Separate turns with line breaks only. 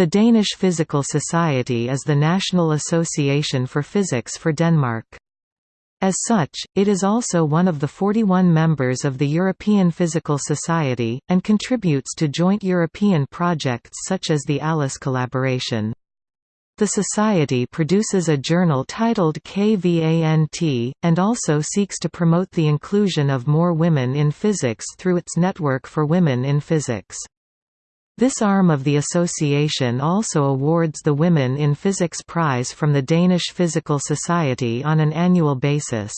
The Danish Physical Society is the national association for physics for Denmark. As such, it is also one of the 41 members of the European Physical Society, and contributes to joint European projects such as the ALICE collaboration. The Society produces a journal titled KVANT, and also seeks to promote the inclusion of more women in physics through its Network for Women in Physics. This arm of the association also awards the Women in Physics Prize from the Danish Physical Society on an annual basis.